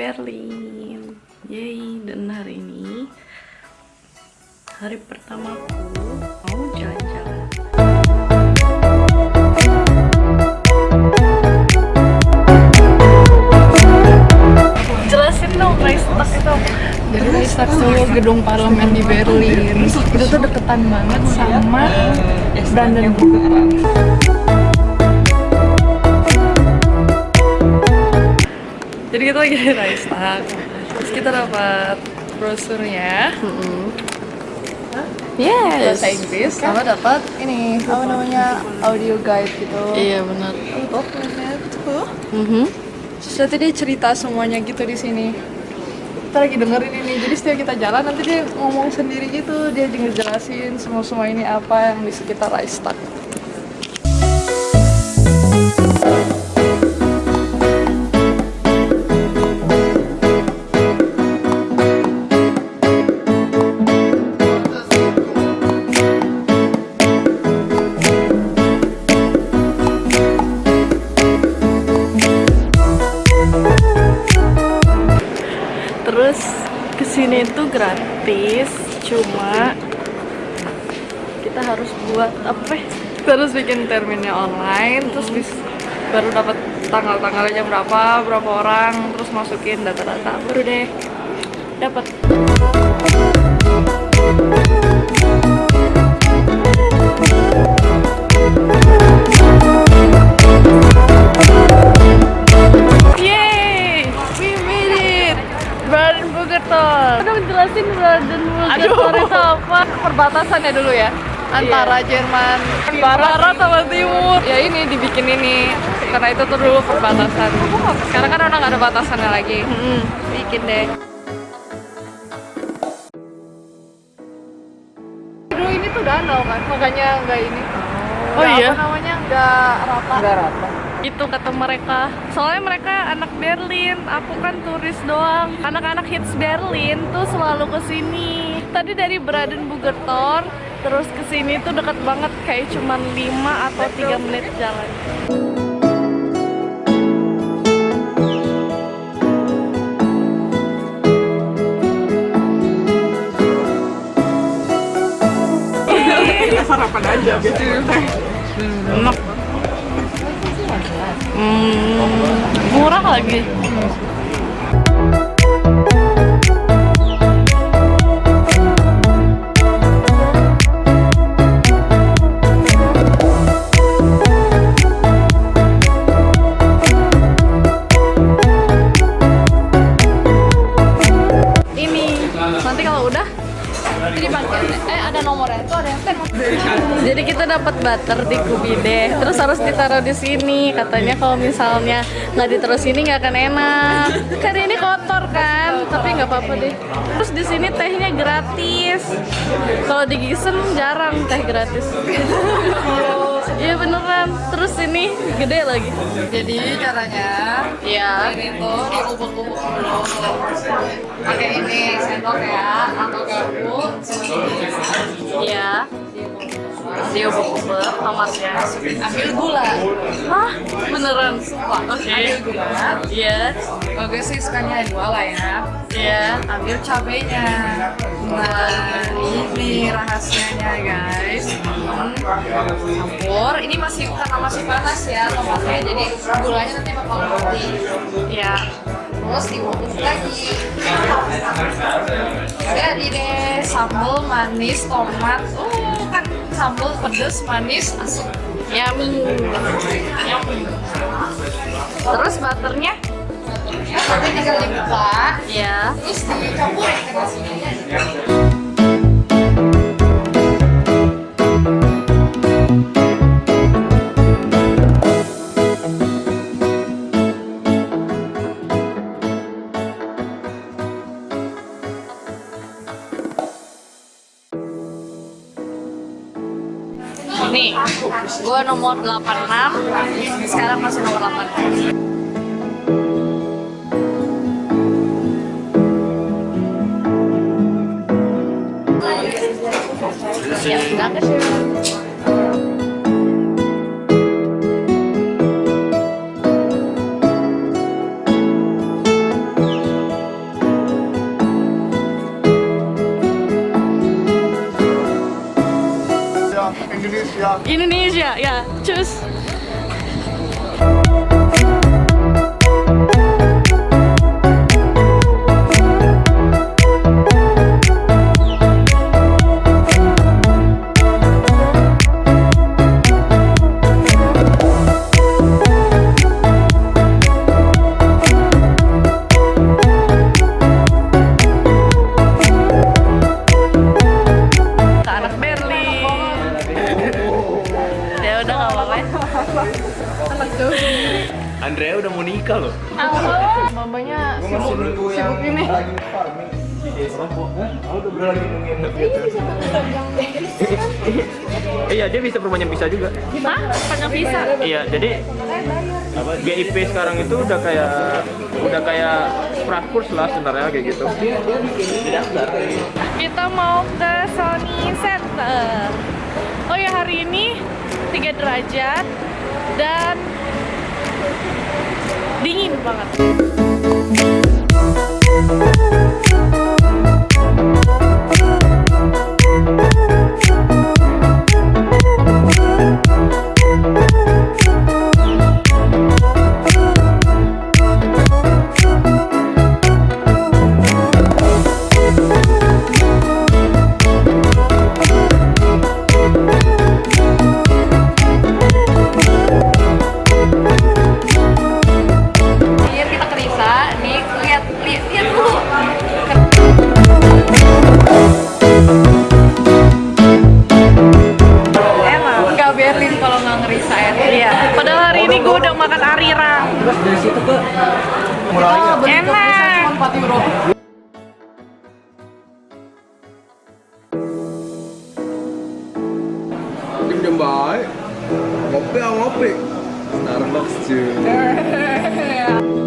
Berlin. Yeay, dan hari ini Hari pertamaku mau jalan-jalan Jelasin dong Reichstag itu Jadi tuh gedung parlemen di Berlin. Itu tuh deketan banget sama Brandenburg Jadi kita lagi di Reichstag Terus kita dapat brosurnya. Yes. Bahasa Inggris. Sama dapat? Ini. Apa namanya? Audio guide gitu. Iya benar. Untuk tuh. Mhm. Terus nanti dia cerita semuanya gitu di sini. Kita lagi dengerin ini. Jadi setiap kita jalan nanti dia ngomong sendiri gitu. Dia ngejelasin semua semua ini apa yang di sekitar Reichstag Terus ke sini itu gratis, cuma kita harus buat apa? harus bikin terminnya online, terus bis, baru dapat tanggal-tanggalnya berapa, berapa orang, terus masukin data-data, baru deh dapat. Brandenburger Tor. Udah menjelasin Brandenburger Tor itu apa? Perbatasannya dulu ya antara Jerman barat sama timur. Ya ini dibikin ini karena itu tuh dulu perbatasan. Sekarang kan udah nggak ada batasannya lagi. Bikin deh. Dulu ini tuh danau kan, makanya nggak ini. Oh Nggak iya? Apa namanya nggak rata. nggak rata Itu kata mereka. Soalnya mereka anak Berlin, aku kan turis doang. Anak-anak hits Berlin tuh selalu ke sini. Tadi dari Brandenburger Tor, terus ke sini tuh deket banget kayak cuman 5 atau 3 menit jalan. sarapan aja gitu Enak. Hmm, murah lagi. Kita dapat butter di Kubide terus harus ditaruh di sini. Katanya kalau misalnya nggak ditaruh sini nggak akan enak. Kan ini kotor kan? Tapi nggak apa-apa deh. Terus di sini tehnya gratis. Kalau di Gisen jarang teh gratis. Iya beneran. Terus ini gede lagi. Jadi caranya Iya. ini tuh dikubur-kubur dulu. Pakai ini sendok ya atau garpu. Iya dia ubah-ubah tomatnya ambil gula. Hah? Beneran? Oke ambil gula. Iya oke sih sekalinya dua lah ya. Iya. Ambil cabenya. Nah ini rahasianya guys. Hmm. campur. Ini masih karena masih panas ya tomatnya. Jadi gulanya nanti bakal mati. Iya. Terus diulek lagi. Jadi deh sambal manis tomat. Uh kan sambal pedes manis asam Yummy Terus butternya? ya tapi tinggal dibuka Iya. Terus dicampurin ke nasinya gue nomor 86 Sekarang masih nomor 86 Ya, dankeschön. pictures. Udah nggak apa-apa. ya. Andrea udah mau nikah loh. Mamanya sibuk, sibuk ini. Iya dia bisa perpanjang visa juga. Hah? Panjang visa? Iya jadi GIP sekarang itu udah kayak udah kayak prakurs lah sebenarnya kayak gitu. Kita mau ke Sony Center. Oh ya hari ini 3 derajat dan dingin banget. Enak. Jam-jam baik. Ngopi ngopi. Starbucks cuy.